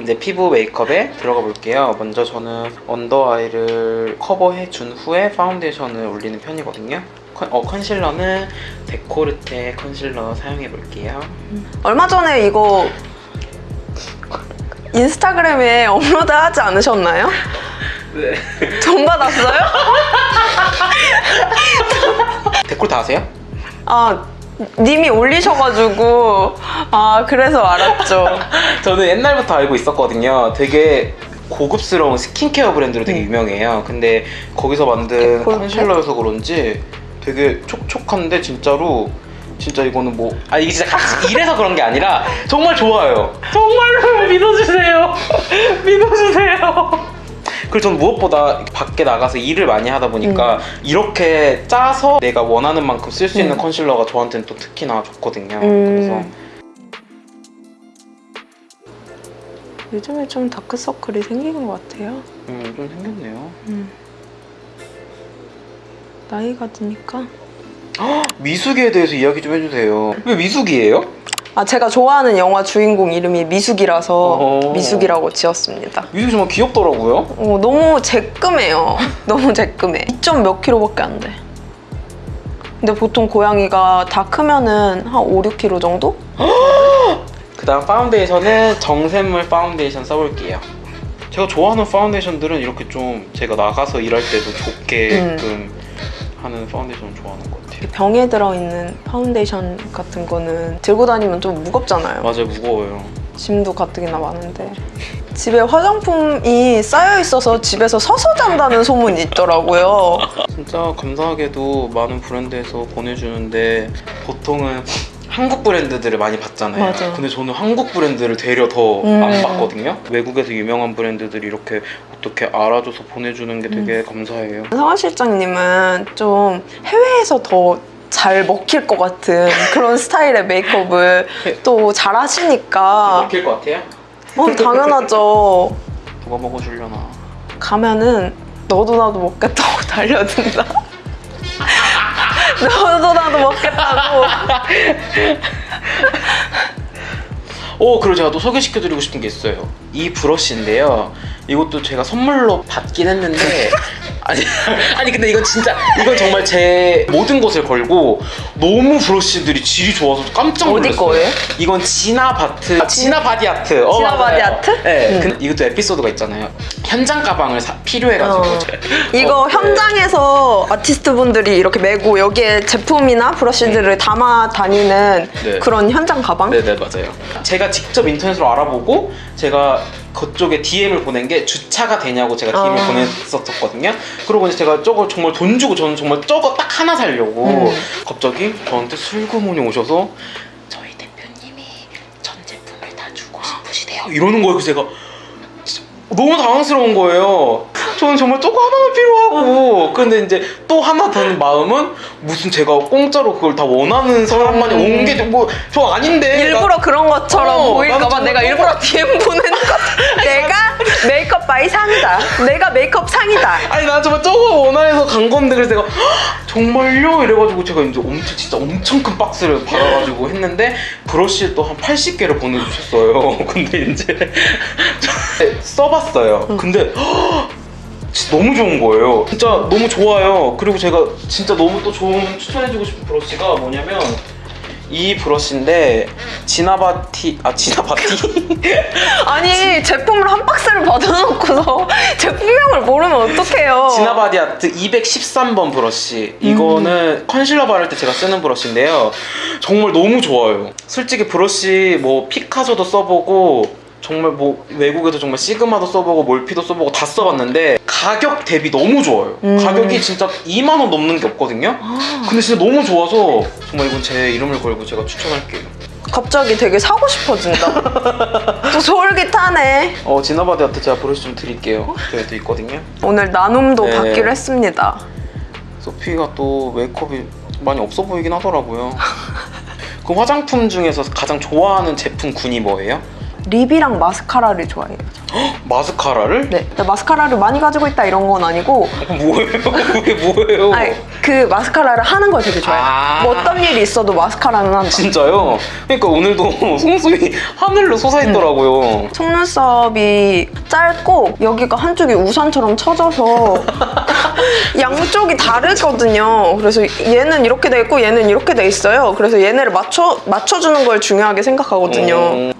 이제 피부 메이크업에 들어가 볼게요. 먼저 저는 under eye를 커버해 준 후에 파운데이션을 올리는 편이거든요. 컨, 어, 컨실러는 데코르테 컨실러 사용해 볼게요. 얼마 전에 이거 인스타그램에 업로드 하지 않으셨나요? 네. 돈 받았어요? 데코르테 아세요? 아, 님이 올리셔가지고 아 그래서 알았죠. 저는 옛날부터 알고 있었거든요. 되게 고급스러운 스킨케어 브랜드로 되게 음. 유명해요. 근데 거기서 만든? 컨실러여서 그런지 되게 촉촉한데 진짜로 진짜 이거는 뭐아 이게 진짜 같이 이래서 그런 게 아니라 정말 좋아요. 정말로 믿어주세요. 믿어주세요. 그리고 저는 무엇보다 밖에 나가서 일을 많이 하다 보니까 이렇게 짜서 내가 원하는 만큼 쓸 수 있는 음. 컨실러가 저한테는 또 특히나 좋거든요. 음. 그래서 요즘에 좀 다크서클이 생기는 것 같아요. 음, 좀 생겼네요. 음. 나이가 드니까. 미숙이에 대해서 이야기 좀 해주세요. 왜 미숙이에요? 아 제가 좋아하는 영화 주인공 이름이 미숙이라서. 미숙이라고 지었습니다. 미숙이 정말 귀엽더라고요. 어, 너무 쬐끔해요. 너무 쬐끔해. 2점 몇 킬로밖에 안 돼. 근데 보통 고양이가 다 크면은 한 5, 6kg 정도? 그 다음 파운데이션은 정샘물 파운데이션 써볼게요. 제가 좋아하는 파운데이션들은 이렇게 좀 제가 나가서 일할 때도 좋게끔 하는 파운데이션 좋아하는 것 같아요. 병에 들어있는 파운데이션 같은 거는 들고 다니면 좀 무겁잖아요. 맞아요, 무거워요. 짐도 가뜩이나 많은데. 집에 화장품이 쌓여 있어서 집에서 서서 잔다는 소문이 있더라고요. 진짜 감사하게도 많은 브랜드에서 보내주는데 보통은 한국 브랜드들을 많이 봤잖아요. 맞아. 근데 저는 한국 브랜드를 되려 더안 음. 봤거든요. 외국에서 유명한 브랜드들이 이렇게 어떻게 알아줘서 보내주는 게 음. 되게 감사해요. 성화 실장님은 좀 해외에서 더잘 먹힐 것 같은 그런 스타일의 메이크업을 또 잘 하시니까 먹힐 것 같아요? 어, 당연하죠. 누가 먹어주려나. 가면은 너도 나도 먹겠다고 달려든다. 너도 나도 먹겠다고. 오, 그리고 제가 또 소개시켜드리고 싶은 게 있어요. 이 브러쉬인데요. 이것도 제가 선물로 받긴 했는데 아니 아니 근데 이건 진짜 이건 정말 제 모든 것을 걸고 너무 브러쉬들이 질이 좋아서 깜짝 어디 놀랐어요. 거예요? 이건 지나바트 지나 바디아트. 어, 지나 맞아요. 바디아트? 네. 음. 근데 이것도 에피소드가 있잖아요. 현장 가방을 사- 필요해가지고 어. 제- 이거 어, 네. 현장에서 아티스트 분들이 이렇게 메고 여기에 제품이나 브러쉬들을 담아 다니는 네. 그런 현장 가방? 네네 맞아요. 제가 직접 인터넷으로 알아보고 제가 그쪽에 DM을 보낸 게 주차가 되냐고 제가 DM을 아. 보냈었거든요. 그러고 이제 제가 저거 정말 돈 주고 저는 정말 저거 딱 하나 살려고 음. 갑자기 저한테 슬그머니 오셔서 저희 대표님이 전 제품을 다 주고 싶으시대요. 이러는 거예요. 그래서 제가 너무 당황스러운 거예요. 저는 정말 조금 하나만 필요하고. 근데 이제 또 하나 든 마음은 무슨 제가 공짜로 그걸 다 원하는 사람만이 온 게 뭐 저 아닌데. 일부러 그런 것처럼 어, 보일까봐 내가 일부러 DM 보내는 거. 내가 메이크업 바이 상이다. 내가 메이크업 상이다. 아니 난 정말 저거 원하해서 간 건데 그래서 내가 "헉, 정말요? 이래가지고 제가 이제 엄청 진짜 엄청 큰 박스를 받아가지고 했는데 브러쉬 또한 80개를 보내주셨어요. 근데 이제 저- 써봤어요. 근데 헉, 진짜 너무 좋은 거예요. 진짜 너무 좋아요. 그리고 제가 진짜 너무 또 좋은 추천해주고 싶은 브러쉬가 뭐냐면 이 브러쉬인데 지나바티 아 지나바티? 아니 제품을 한 박스를 받아놓고서 제품명을 모르면 어떡해요. 지나바디 아트 213번 브러쉬. 이거는 컨실러 바를 때 제가 쓰는 브러쉬인데요. 정말 너무 좋아요. 솔직히 브러쉬 뭐 피카소도 써보고 정말 뭐 외국에서 정말 시그마도 써보고 몰피도 써보고 다 써봤는데 가격 대비 너무 좋아요 음. 가격이 진짜 2만 원 넘는 게 없거든요 근데 진짜 너무 좋아서 정말 이건 제 이름을 걸고 제가 추천할게요 갑자기 되게 사고 싶어진다. 또 솔깃하네. 어 지나바디 아트 제가 브러쉬 좀 드릴게요 저희도 있거든요 오늘 나눔도 네. 받기로 했습니다. 소피가 또 메이크업이 많이 없어 보이긴 하더라고요. 그 화장품 중에서 가장 좋아하는 제품 군이 뭐예요? 립이랑 마스카라를 좋아해요. 마스카라를? 네. 근데 마스카라를 많이 가지고 있다 이런 건 아니고 어, 뭐예요? 그게 뭐예요? 아니, 그 마스카라를 하는 걸 되게 좋아해요. 아. 뭐 어떤 일이 있어도 마스카라는 한다. 진짜요? 그러니까 오늘도 송송이 하늘로 솟아있더라고요. 속눈썹이 짧고 여기가 한쪽이 우산처럼 쳐져서 양쪽이 다르거든요. 그래서 얘는 이렇게 돼 있고 얘는 이렇게 돼 있어요. 그래서 얘네를 맞춰 맞춰주는 걸 중요하게 생각하거든요. 음.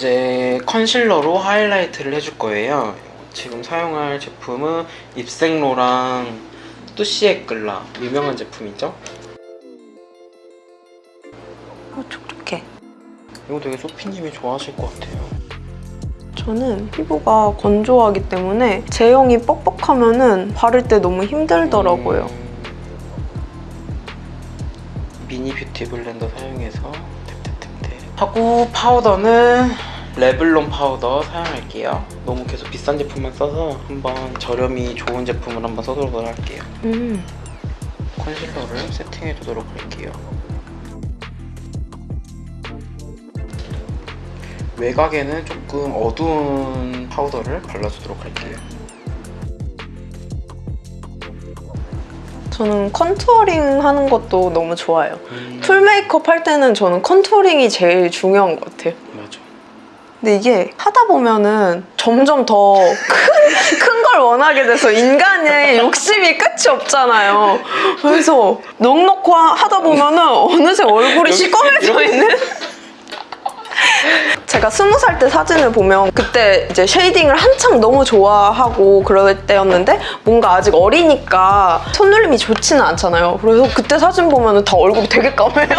이제 컨실러로 하이라이트를 해줄 거예요. 지금 사용할 제품은 입생로랑 뚜시에끌라 유명한 제품이죠. 어, 촉촉해. 이거 되게 소피님이 좋아하실 것 같아요. 저는 피부가 건조하기 때문에 제형이 뻑뻑하면 은 바를 때 너무 힘들더라고요. 음. 미니 뷰티 블렌더 사용해서 하고 파우더는 레블론 파우더 사용할게요. 너무 계속 비싼 제품만 써서 한번 저렴이 좋은 제품을 한번 써보도록 할게요. 음. 컨실러를 세팅해 두도록 할게요. 외곽에는 조금 어두운 파우더를 발라주도록 할게요. 저는 contouring 하는 것도 너무 좋아요. 음, full 메이크업 할 때는 저는 contouring이 제일 중요한 것 같아요. 맞아. 근데 이게 하다 보면은 점점 더 큰 걸 원하게 돼서 인간의 욕심이 끝이 없잖아요. 그래서 넉넉히 하다 보면은 어느새 얼굴이 시꺼매져 있는? 제가 스무 살 때 사진을 보면 그때 이제 shading을 한참 너무 좋아하고 그럴 때였는데 뭔가 아직 어리니까 손놀림이 좋지는 않잖아요. 그래서 그때 사진 보면 다 얼굴이 되게 까매요.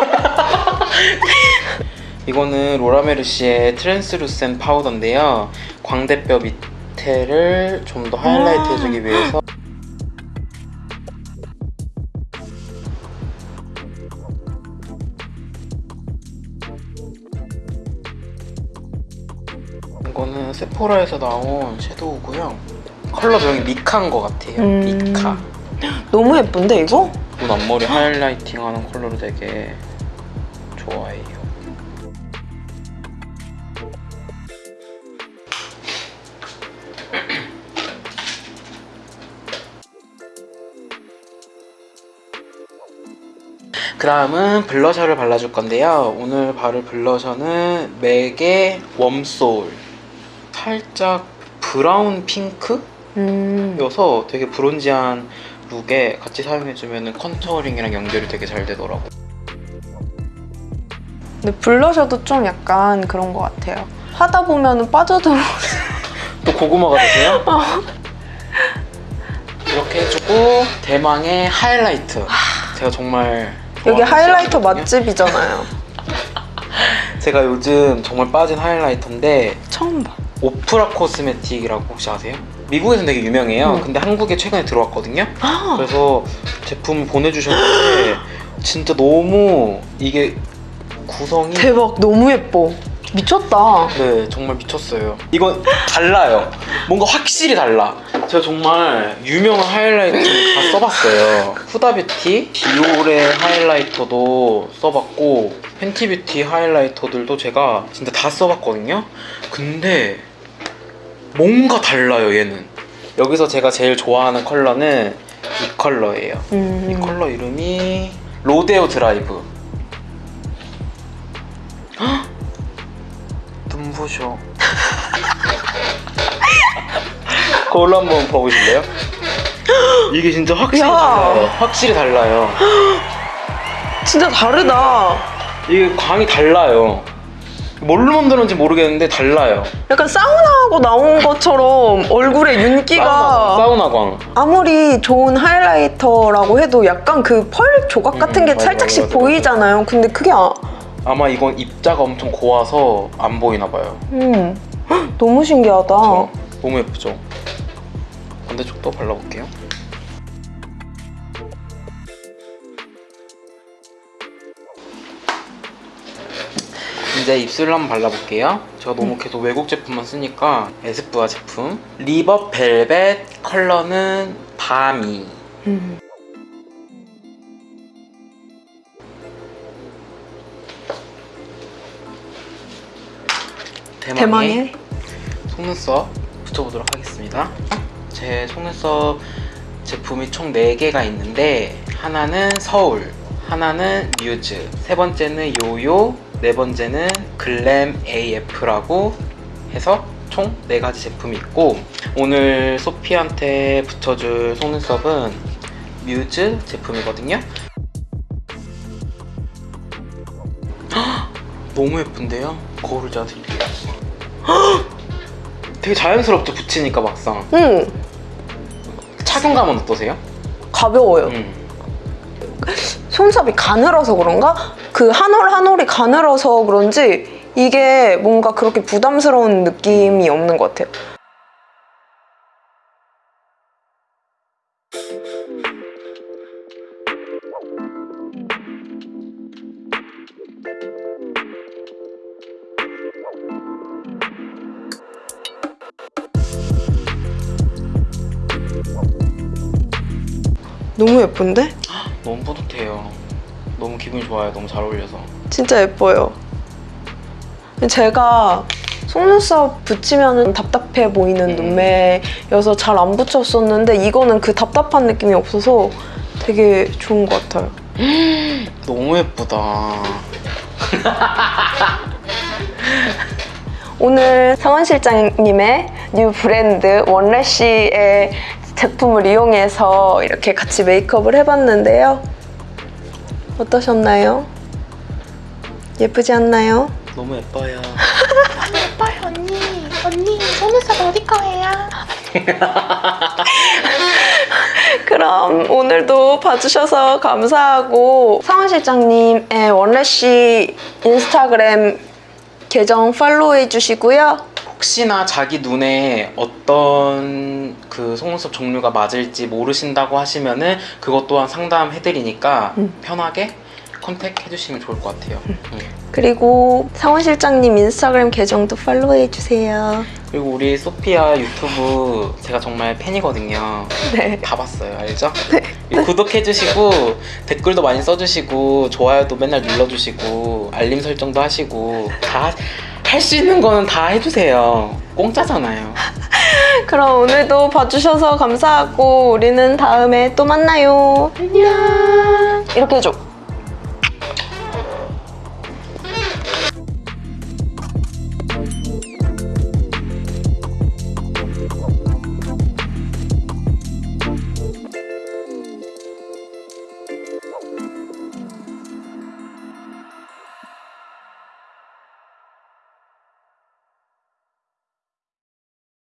이거는 로라메르시의 translucent 파우더인데요. 광대뼈 밑에를 좀 더 하이라이트 아. 해주기 위해서 세포라에서 나온 섀도우고요. 컬러 명이 미카인 것 같아요. 음. 미카. 너무 예쁜데 이거? 눈 앞머리 highlighting 하는 컬러를 되게 좋아해요. 그 다음은 블러셔를 발라줄 건데요. 오늘 바를 블러셔는 맥의 Warm Soul. 살짝 브라운 핑크? 음. 여서 되게 bronzy한 룩에 같이 사용해주면 contouring이랑 연결이 되게 잘 되더라고. 근데 블러셔도 좀 약간 그런 것 같아요. 하다 보면은 빠져들어. 또 고구마가 되세요? 이렇게 해주고 대망의 하이라이트. 제가 정말 여기 하이라이터. 맛집이잖아요. 제가 요즘 정말 빠진 하이라이터인데 처음 봐. 오프라 코스메틱이라고 혹시 아세요? 미국에서는 되게 유명해요. 음. 근데 한국에 최근에 들어왔거든요. 아, 그래서 제품 보내주셨는데 진짜 너무 이게 구성이 대박. 너무 예뻐. 미쳤다. 네, 정말 미쳤어요. 이건 달라요. 뭔가 확실히 달라. 제가 정말 유명한 하이라이터를 다 써봤어요. 후다뷰티, 디올의 하이라이터도 써봤고 Fenty Beauty 하이라이터들도 제가 진짜 다 써봤거든요. 근데 뭔가 달라요, 얘는. 여기서 제가 제일 좋아하는 컬러는 이 컬러예요. 음. 이 컬러 이름이 Rodeo Drive. 헉! 눈부셔. 거울로 한번 봐보실래요? 이게 진짜 확실히 야. 달라요. 확실히 달라요. 진짜 다르다. 이게 광이 달라요. 뭘로 만드는지 모르겠는데 달라요. 약간 사우나하고 나온 것처럼 얼굴에 윤기가 사우나, 사우나광. 아무리 좋은 하이라이터라고 해도 약간 그 펄 조각 같은 음, 게 맞아, 살짝씩 맞아, 맞아. 보이잖아요. 근데 그게 아, 아마 이건 입자가 엄청 고와서 안 보이나 봐요. 음. 헉, 너무 신기하다. 그쵸? 너무 예쁘죠? 반대쪽도 발라볼게요. 이제 입술을 한번 발라볼게요. 제가 너무 음. 계속 외국 제품만 쓰니까 에스쁘아 제품 리버 벨벳 컬러는 밤이 음. 대망의, 대망의 속눈썹 붙여보도록 하겠습니다. 아. 제 속눈썹 제품이 총 4개가 있는데 하나는 서울, 하나는 뮤즈, 세 번째는 요요, 네 번째는 글램 AF라고 해서 총 4가지 제품이 있고 오늘 소피한테 붙여줄 속눈썹은 뮤즈 제품이거든요. 헉! 너무 예쁜데요? 거울을 제가 드릴게요. 헉! 되게 자연스럽죠 붙이니까 막상 응, 착용감은 어떠세요? 가벼워요. 음. 속눈썹이 가늘어서 그런가? 그 한 올 한 올이 가늘어서 그런지 이게 뭔가 그렇게 부담스러운 느낌이 없는 것 같아요. 너무 예쁜데? 너무 뿌듯해요. 너무 기분이 좋아요. 너무 잘 어울려서. 진짜 예뻐요. 제가 속눈썹 붙이면 답답해 보이는 음. 눈매여서 잘 안 붙였었는데 이거는 그 답답한 느낌이 없어서 되게 좋은 것 같아요. 너무 예쁘다. 오늘 상원 실장님의 new 브랜드 원래쉬의 제품을 이용해서 이렇게 같이 메이크업을 해봤는데요. 어떠셨나요? 예쁘지 않나요? 너무 예뻐요. 예뻐요 언니 언니 속눈썹 어디 거예요? 그럼 오늘도 봐주셔서 감사하고 상원 실장님의 원래쉬 인스타그램 계정 팔로우해 주시고요. 혹시나 자기 눈에 어떤 그 속눈썹 종류가 맞을지 모르신다고 하시면은 그것 또한 상담해드리니까 음. 편하게 컨택 해주시면 좋을 것 같아요. 음. 그리고 상원 실장님 인스타그램 계정도 팔로우해 주세요. 그리고 우리 소피아 유튜브 제가 정말 팬이거든요. 네. 다 봤어요, 알죠? 구독해주시고 댓글도 많이 써주시고 좋아요도 맨날 눌러주시고 알림 설정도 하시고 다 할 수 있는 거는 다 해주세요. 공짜잖아요. 그럼 오늘도 봐주셔서 감사하고 우리는 다음에 또 만나요. 안녕. 이렇게 해줘.